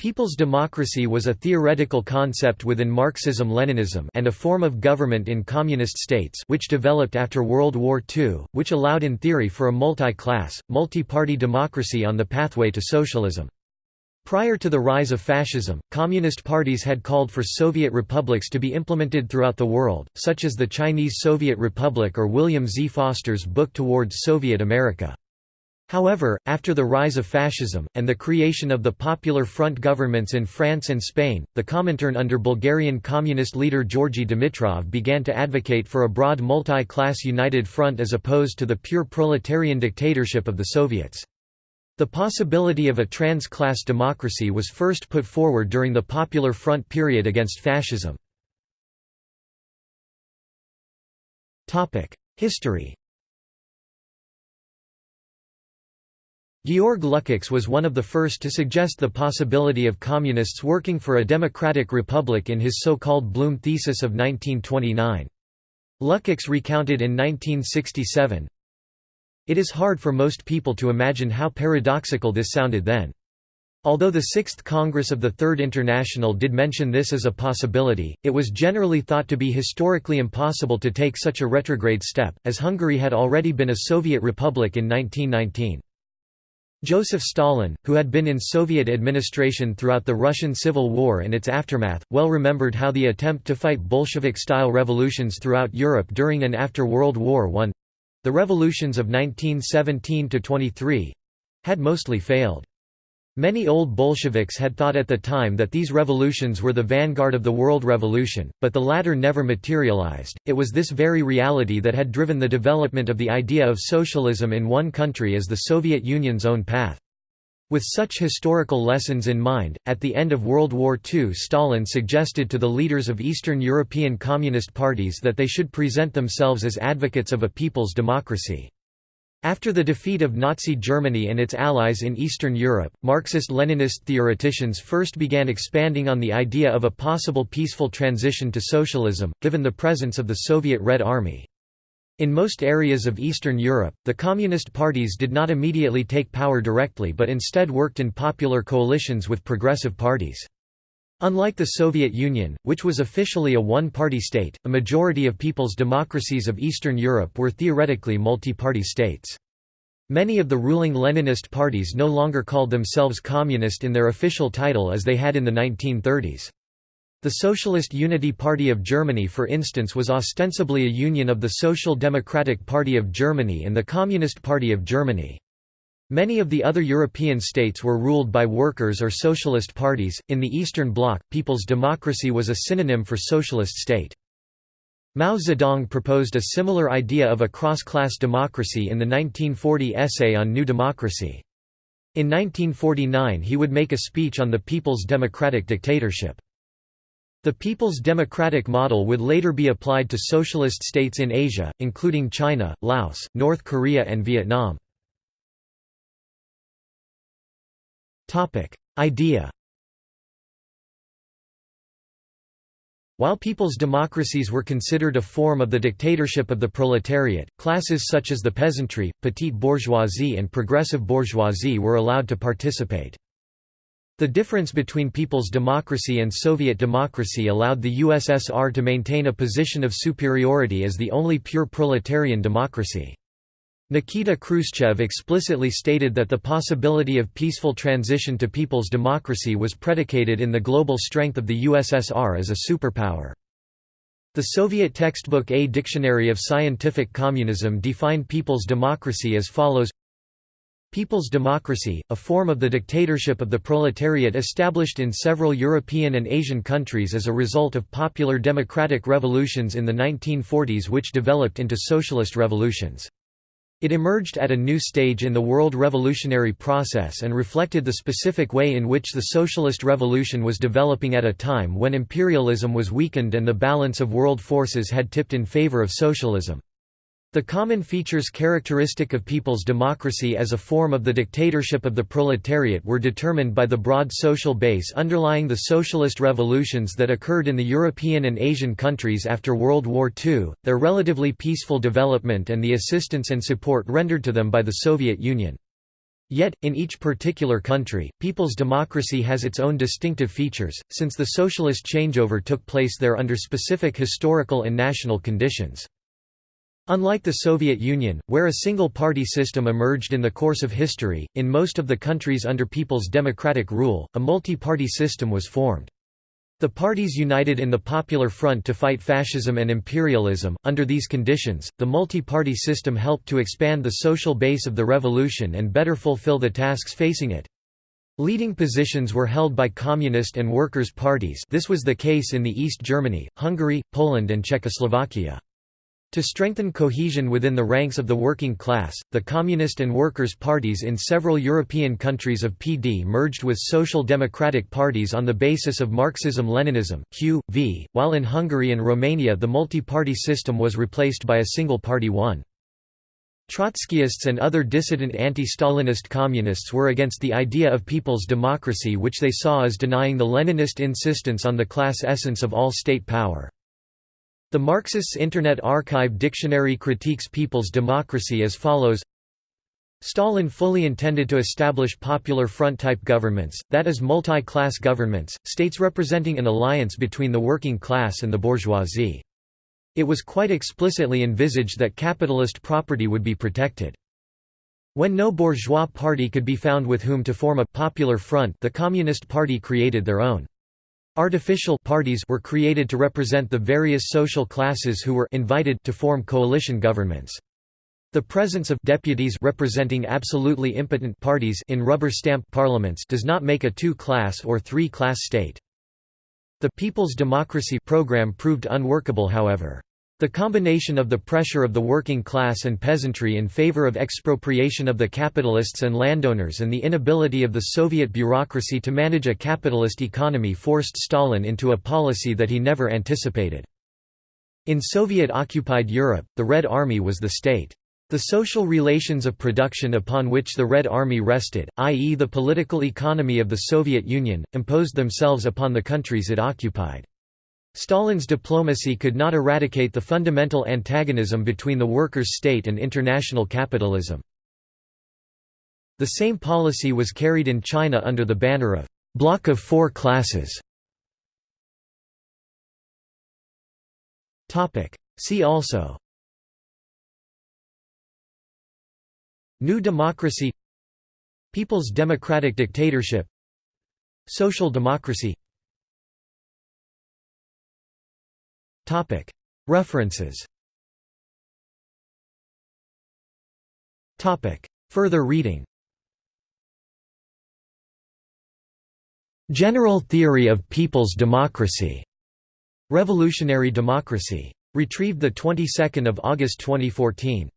People's democracy was a theoretical concept within Marxism-Leninism and a form of government in communist states which developed after World War II, which allowed in theory for a multi-class, multi-party democracy on the pathway to socialism. Prior to the rise of fascism, communist parties had called for Soviet republics to be implemented throughout the world, such as the Chinese Soviet Republic or William Z. Foster's book Towards Soviet America. However, after the rise of fascism, and the creation of the Popular Front governments in France and Spain, the Comintern under Bulgarian communist leader Georgy Dimitrov began to advocate for a broad multi-class united front as opposed to the pure proletarian dictatorship of the Soviets. The possibility of a trans-class democracy was first put forward during the Popular Front period against fascism. History Georg Lukács was one of the first to suggest the possibility of communists working for a democratic republic in his so-called Blum thesis of 1929. Lukács recounted in 1967, It is hard for most people to imagine how paradoxical this sounded then. Although the Sixth Congress of the Third International did mention this as a possibility, it was generally thought to be historically impossible to take such a retrograde step, as Hungary had already been a Soviet republic in 1919. Joseph Stalin, who had been in Soviet administration throughout the Russian Civil War and its aftermath, well remembered how the attempt to fight Bolshevik-style revolutions throughout Europe during and after World War I—the revolutions of 1917–23—had mostly failed. Many old Bolsheviks had thought at the time that these revolutions were the vanguard of the world revolution, but the latter never materialized. It was this very reality that had driven the development of the idea of socialism in one country as the Soviet Union's own path. With such historical lessons in mind, at the end of World War II Stalin suggested to the leaders of Eastern European Communist parties that they should present themselves as advocates of a people's democracy. After the defeat of Nazi Germany and its allies in Eastern Europe, Marxist-Leninist theoreticians first began expanding on the idea of a possible peaceful transition to socialism, given the presence of the Soviet Red Army. In most areas of Eastern Europe, the Communist parties did not immediately take power directly but instead worked in popular coalitions with progressive parties. Unlike the Soviet Union, which was officially a one-party state, a majority of people's democracies of Eastern Europe were theoretically multi-party states. Many of the ruling Leninist parties no longer called themselves communist in their official title as they had in the 1930s. The Socialist Unity Party of Germany for instance was ostensibly a union of the Social Democratic Party of Germany and the Communist Party of Germany. Many of the other European states were ruled by workers or socialist parties. In the Eastern Bloc, People's Democracy was a synonym for socialist state. Mao Zedong proposed a similar idea of a cross-class democracy in the 1940 essay on New Democracy. In 1949 he would make a speech on the People's Democratic Dictatorship. The People's Democratic model would later be applied to socialist states in Asia, including China, Laos, North Korea and Vietnam. Idea While people's democracies were considered a form of the dictatorship of the proletariat, classes such as the peasantry, petite bourgeoisie and progressive bourgeoisie were allowed to participate. The difference between people's democracy and Soviet democracy allowed the USSR to maintain a position of superiority as the only pure proletarian democracy. Nikita Khrushchev explicitly stated that the possibility of peaceful transition to people's democracy was predicated in the global strength of the USSR as a superpower. The Soviet textbook A Dictionary of Scientific Communism defined people's democracy as follows People's democracy, a form of the dictatorship of the proletariat established in several European and Asian countries as a result of popular democratic revolutions in the 1940s which developed into socialist revolutions. It emerged at a new stage in the world revolutionary process and reflected the specific way in which the socialist revolution was developing at a time when imperialism was weakened and the balance of world forces had tipped in favor of socialism. The common features characteristic of people's democracy as a form of the dictatorship of the proletariat were determined by the broad social base underlying the socialist revolutions that occurred in the European and Asian countries after World War II, their relatively peaceful development and the assistance and support rendered to them by the Soviet Union. Yet, in each particular country, people's democracy has its own distinctive features, since the socialist changeover took place there under specific historical and national conditions. Unlike the Soviet Union, where a single-party system emerged in the course of history, in most of the countries under people's democratic rule, a multi-party system was formed. The parties united in the Popular Front to fight fascism and imperialism. Under these conditions, the multi party system helped to expand the social base of the revolution and better fulfill the tasks facing it. Leading positions were held by communist and workers' parties this was the case in the East Germany, Hungary, Poland and Czechoslovakia. To strengthen cohesion within the ranks of the working class, the Communist and Workers' parties in several European countries of PD merged with social democratic parties on the basis of Marxism-Leninism (Q.V., while in Hungary and Romania the multi-party system was replaced by a single-party one. Trotskyists and other dissident anti-Stalinist communists were against the idea of people's democracy which they saw as denying the Leninist insistence on the class essence of all state power. The Marxists' Internet Archive dictionary critiques people's democracy as follows Stalin fully intended to establish popular front-type governments, that is multi-class governments, states representing an alliance between the working class and the bourgeoisie. It was quite explicitly envisaged that capitalist property would be protected. When no bourgeois party could be found with whom to form a «popular front» the Communist Party created their own. Artificial parties were created to represent the various social classes who were invited to form coalition governments. The presence of deputies representing absolutely impotent parties in rubber stamp parliaments does not make a two-class or three-class state. The People's Democracy program proved unworkable however. The combination of the pressure of the working class and peasantry in favor of expropriation of the capitalists and landowners and the inability of the Soviet bureaucracy to manage a capitalist economy forced Stalin into a policy that he never anticipated. In Soviet-occupied Europe, the Red Army was the state. The social relations of production upon which the Red Army rested, i.e. the political economy of the Soviet Union, imposed themselves upon the countries it occupied. Stalin's diplomacy could not eradicate the fundamental antagonism between the workers' state and international capitalism. The same policy was carried in China under the banner of «bloc of four classes». See also. New democracy. People's democratic dictatorship. Social democracy References Further reading General Theory of People's Democracy. Revolutionary Democracy. Retrieved the 22nd of August 2014.